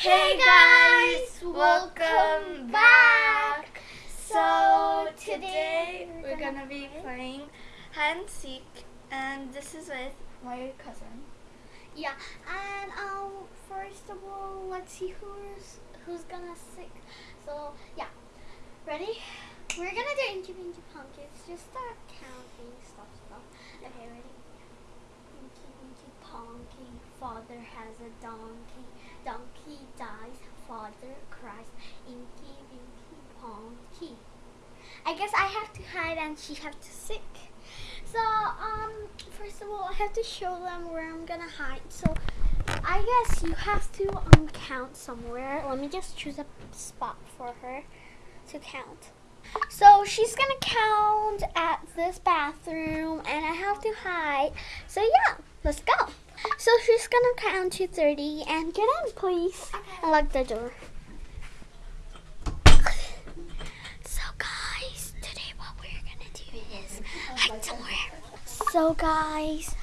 Hey guys, welcome back. So today we're gonna be playing hide and seek, and this is with my cousin. Yeah, and um, first of all, let's see who's who's gonna seek. So yeah, ready? We're gonna do Inky Pinky. Just start counting stuff, stuff. Okay, ready? Inky Pinky Punky, father has a donkey. Donkey dies, father cries. Inky Pinky Punky. I guess I have to hide and she have to sick. So, um, first of all, I have to show them where I'm gonna hide. So, I guess you have to um, count somewhere. Let me just choose a spot for her to count. So, she's gonna count at this bathroom, and I have to hide. So, yeah, let's go. So, she's gonna count to 30, and get in, please, and lock the door. So, guys, today what we're gonna do is hide somewhere. So guys,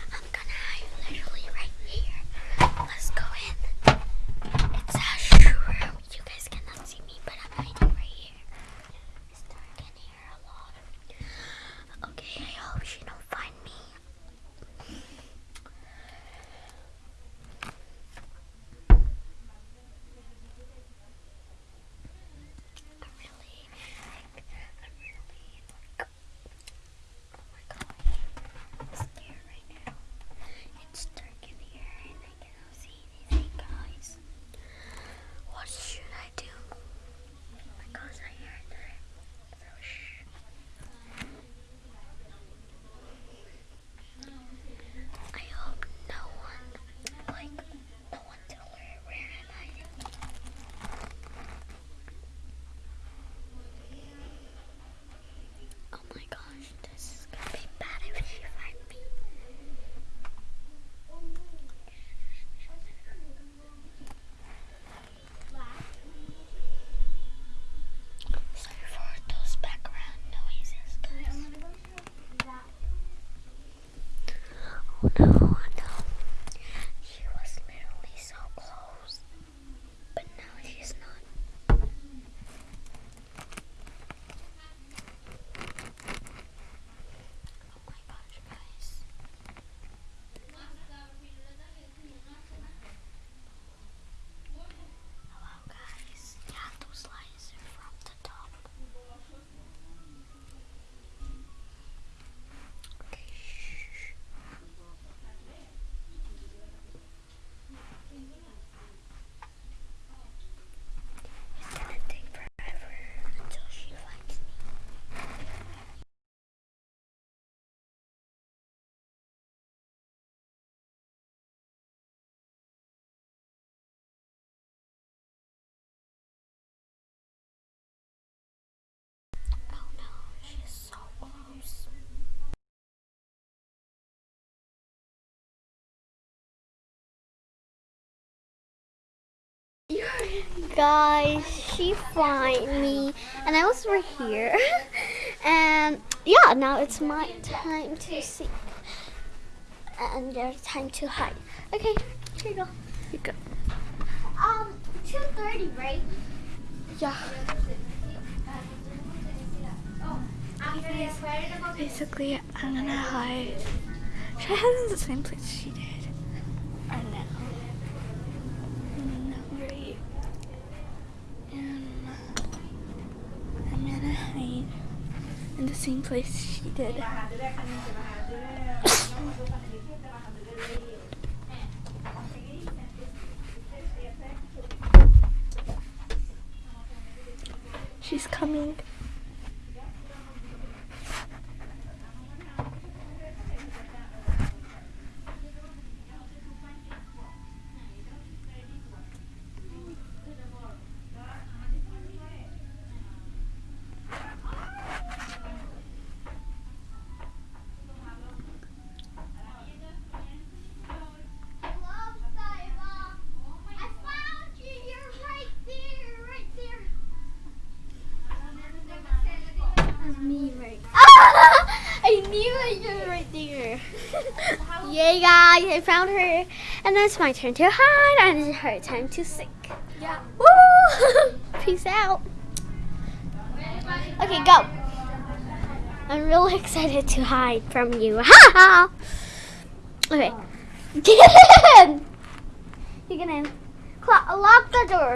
Guys, she find me, and I was right here. and yeah, now it's my time to seek, and there's time to hide. Okay, here you go. You go. Um, two thirty, right? Yeah. Basically, I'm gonna hide. Should I hide in the same place she did? Or no? No, right. Um, I'm gonna hide in the same place she did. She's coming. There. Yay, guys! I found her, and then it's my turn to hide, and it's her time to sink. Yeah. Woo! Peace out. Okay, go. I'm really excited to hide from you. Ha ha! Okay. Get in! You get in. Lock the door.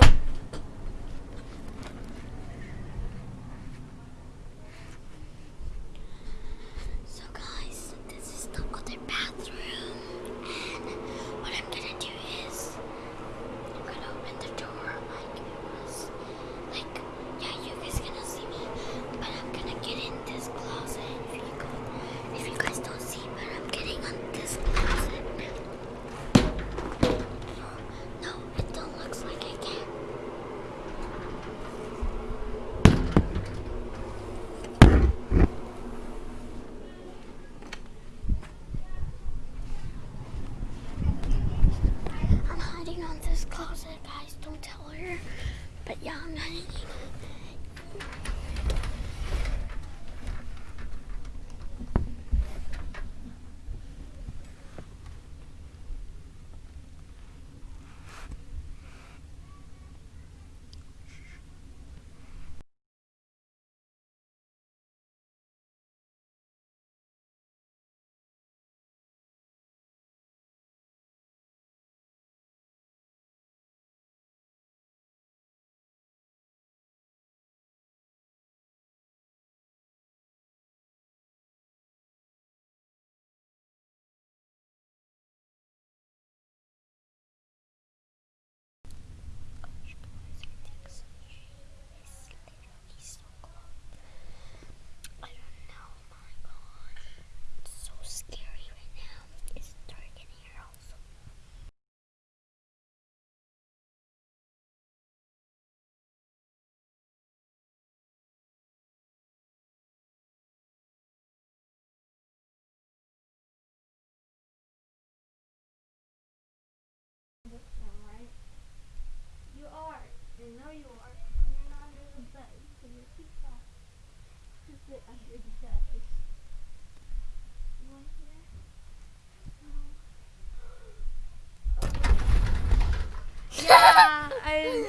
Yeah, I,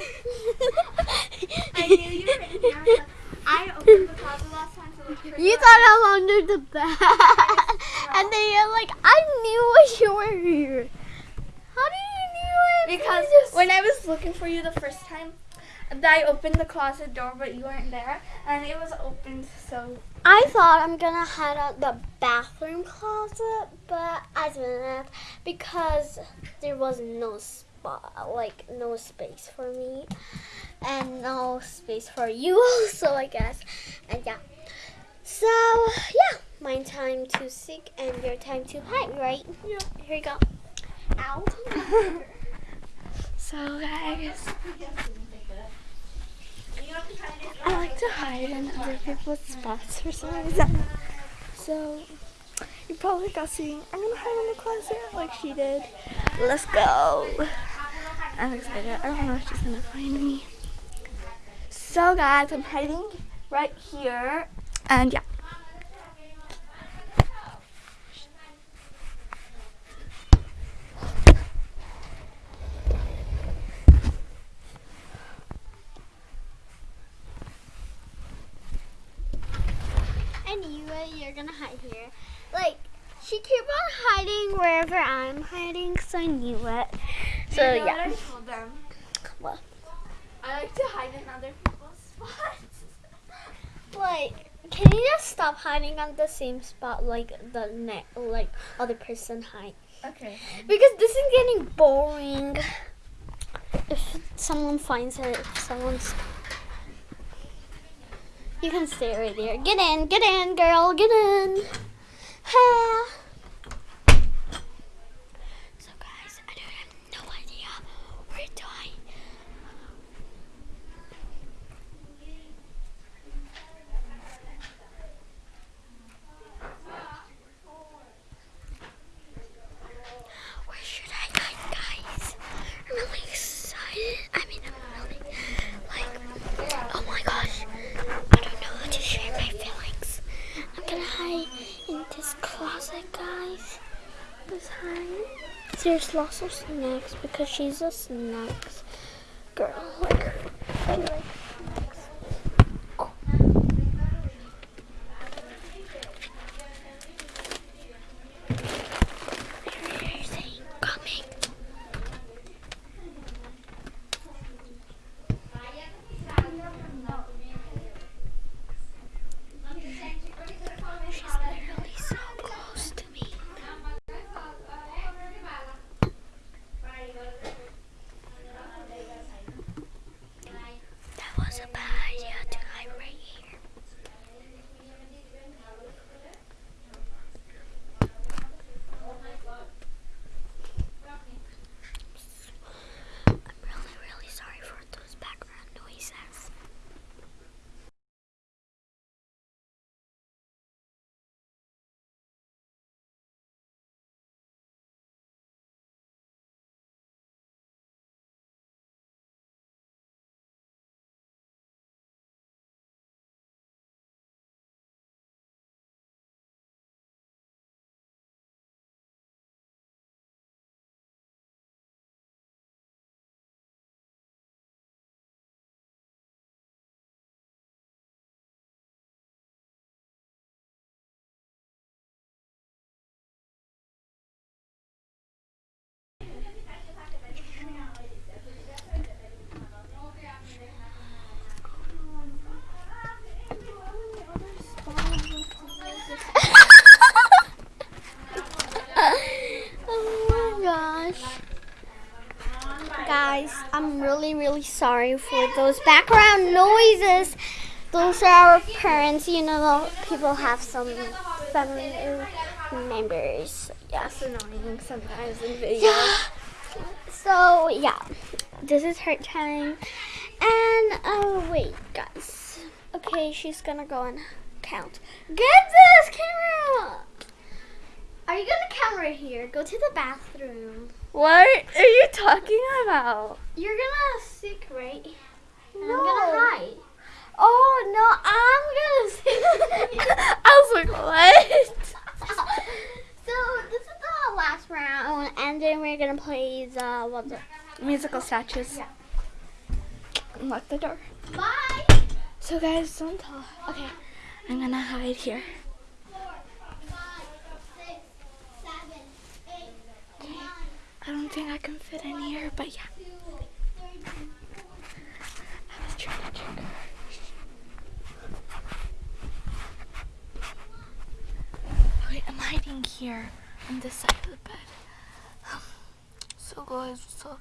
I knew you were in here. I opened the closet last time to look for You thought I'm under the bed. and then you're like, I knew you were here. How do you knew it? Because when I was looking for you the first time, I opened the closet door, but you weren't there, and it was opened. So I thought I'm gonna hide out the bathroom closet, but I didn't because there was no spot, like no space for me, and no space for you also, I guess. And yeah, so yeah, my time to seek and your time to hide, right? Yeah. Here you go. Ow. So guys, I like to hide in other people's spots for some reason. So you probably got I'm gonna hide in the closet like she did. Let's go. I'm excited. I don't know if she's gonna find me. So guys, I'm hiding right here. And yeah. You're gonna hide here. Like she keep on hiding wherever I'm hiding, so I knew it. So You know what yeah. I told them? What? I like to hide in other people's spots. Like, can you just stop hiding on the same spot like the ne- like other person hide? Okay. Because this is getting boring. If someone finds it, if someone's you can stay right there. Get in, get in, girl, get in. Ha. So guys, I don't have no idea where to hide. Where should I hide, guys? I'm really excited. I mean, I'm really like, oh my gosh, I don't know how to share my feelings. I'm gonna hide in this closet, guys. Let's lots of snacks because she's a snacks sorry for those background noises. Those are our parents. You know, people have some family members. Yeah. That's annoying sometimes in videos. Yeah. So yeah, this is her time. And oh wait, guys. Okay, she's gonna go and count. Get this camera. Are you gonna count right here? Go to the bathroom. What are you talking about? You're gonna sick, right? No. I'm gonna hide. Oh no, I'm gonna sick. I was like, what? so this is the last round, and then we're gonna play the Musical statues. Yeah. Lock the door. bye. So guys, don't talk. Okay, I'm gonna hide here. I don't think I can fit in here, but yeah. I'm hiding here on this side of the bed. Um, so guys, what's up?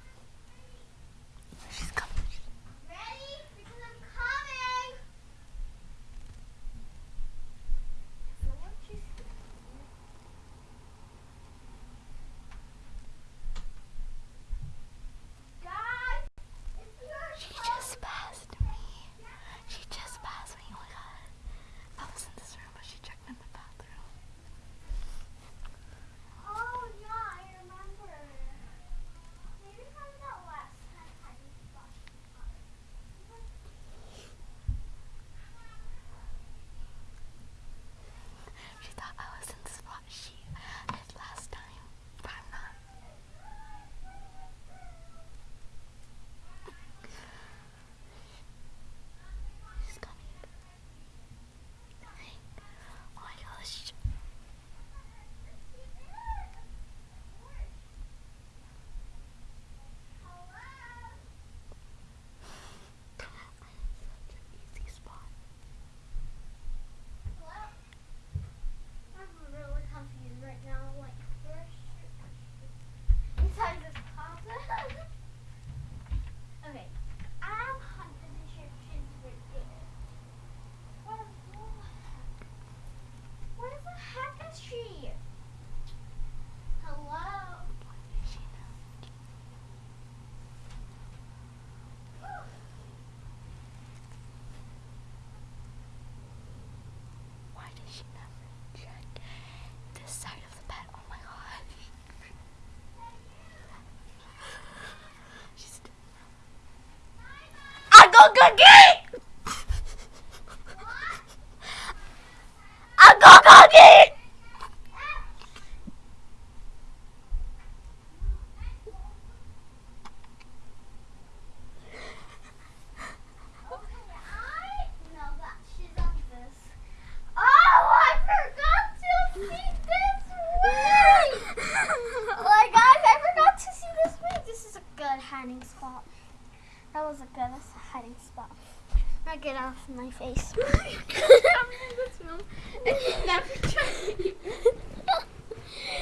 Go cookie! Go cookie! Okay, I know that she's on this. Oh, I forgot to see this way. like guys, I forgot to see this way. This is a good hiding spot. That was a good hiding spot. Now get off my face.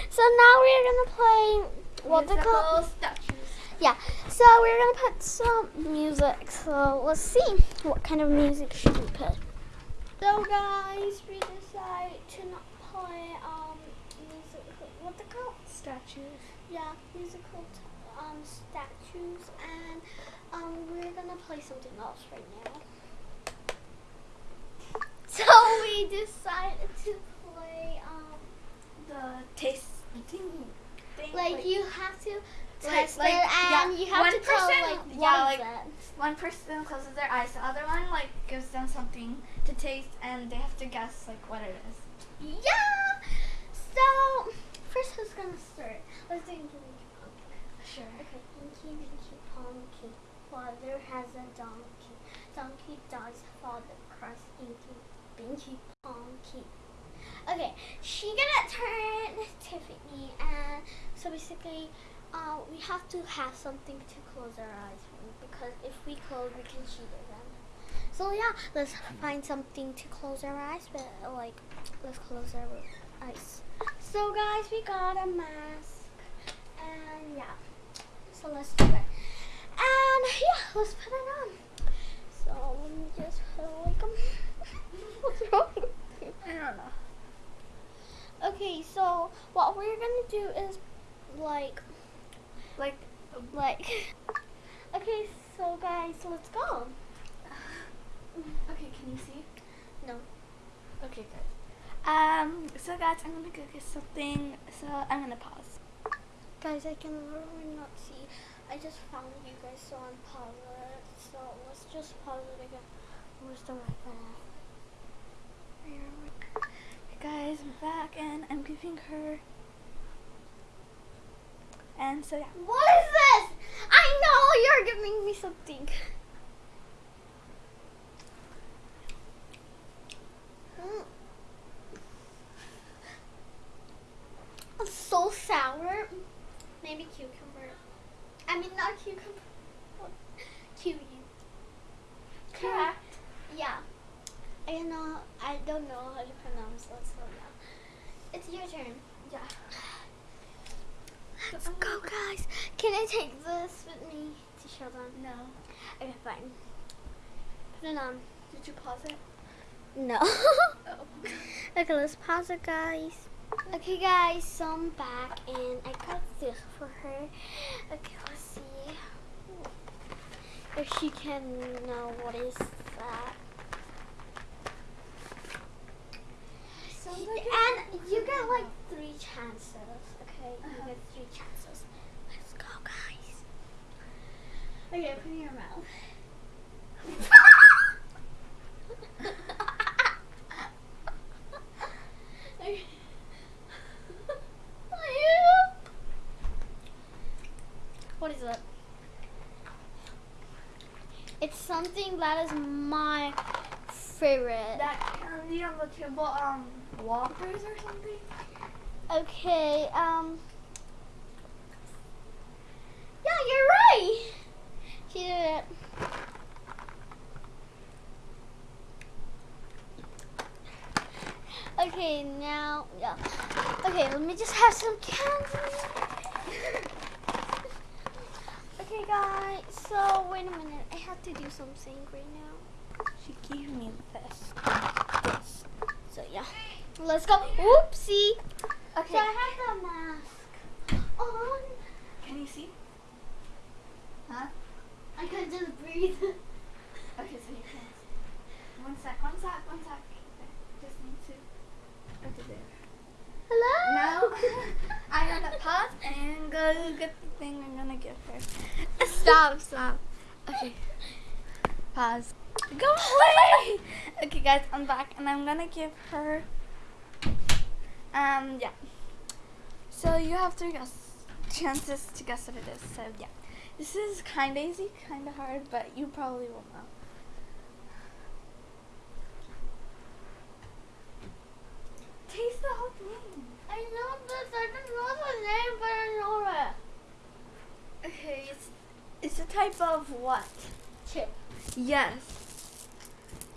so now we're gonna play what's it called? statues. Yeah. So we're gonna put some music. So let's see what kind of music should we put. So guys, we decided to not play um music. What they called? Statues. Yeah, musical t- um statues, and um we're gonna play something else right now. So we decided to play um The taste thing. thing like you have to Like- test like, yeah, um, you have one to tell person- like yeah, like-. One person closes their eyes, the other one like gives them something to taste, and they have to guess like what it is. Yeah. So first, who's gonna start? Let's do Inky Winky Pumpkin. Sure. Okay, Inky Winky Pumpkin. Father has a donkey. Donkey does father cross Inky Winky Pumpkin. Okay, she gonna turn Tiffany, and so basically, uh, we have to have something to close our eyes with because if we close, we can cheat them. So yeah, let's find something to close our eyes with. Like, let's close our eyes. So guys, we got a mask, and yeah. So let's do it. And yeah, let's put it on. So let me just put like um, what's wrong? I don't know. Okay, so what we're gonna do is like Like, like okay, so guys, let's go. okay, can you see? No. Okay, good. Um, so guys, I'm gonna go get something. So I'm gonna pause. Guys, I can literally not see. I just found you guys, so I'm pause it. So let's just pause it again. Where's the? Hey guys, I'm back and I'm giving her. And so yeah. What is this? I know you're giving me something. It's so sour. Maybe cucumber. I mean, not cucumber. Kiwi. Correct. Yeah. I know. I don't know how to pronounce it. So yeah. It's your turn. Yeah. Let's go, guys. Can I take this with me to show them? No. Okay, fine. Put it on. Did you pause it? No. Oh. okay, let's pause it, guys. Okay, guys, so I'm back and I got this for her. Okay, let's see if she can know what is that. Sounds like and you get like three chances. Okay, Uh-huh. you get three chances. Let's go, guys. Okay, put it in your mouth. What is it? It's something that is my favorite. That candy on the table, um, Whoppers or something? Okay, um. Yeah, you're right. She did it. Okay, now, yeah. Okay, let me just have some candy. okay, guys, so wait a minute. I have to do something right now. She gave me this. This. So, yeah. Let's go. Oopsie. Okay. So I have the mask on. Can you see? Huh? I could just breathe. Okay, so you can. One sec, one sec, one sec. Okay, Just need to. Okay, there. Hello? Now I'm gonna pause get the thing I'm gonna give her. Stop, stop. Okay. Pause. Go away! Okay, guys, I'm back and I'm gonna give her. Um, yeah. So you have three guess chances to guess what it is. So yeah, this is kind of easy, kind of hard, but you probably will know. Taste the whole thing. I know this. I don't know the name, but I know it. Okay, it's it's a type of what? Chip. Yes.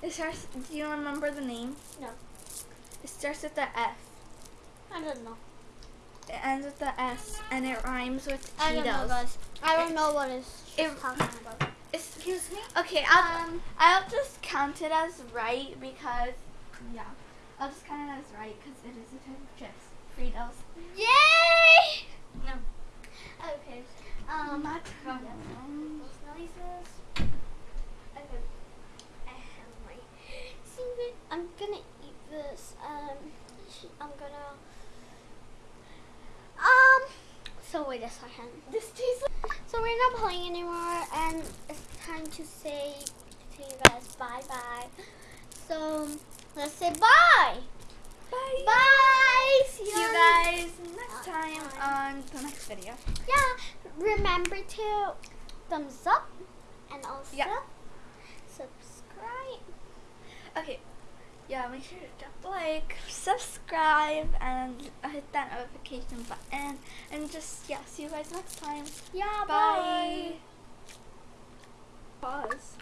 It starts. Do you remember the name? No. It starts with the F. I don't know. It ends with the S, and it rhymes with Cheetos. I don't know, guys. I don't know what it's It- talking about. Excuse me. Okay, I'll Um, I'll just count it as right because yeah, I'll just count it as right because it is a type of chips. Fritos. Yay! No. Okay. Um, Not yeah. Fritos. Those noises. Okay. I have my secret. I'm gonna eat this. Um, I'm gonna. Um. So wait a second. This tastes. Like So we're not playing anymore, and it's time to say to you guys bye bye. So let's say bye. Bye. Bye. See See you guys next Uh, time. on the next video. Yeah. Remember to thumbs up and also Yeah. subscribe. Okay. Yeah, make sure to drop a like, subscribe, and hit that notification button. And just, yeah, see you guys next time. Yeah. Bye. Pause.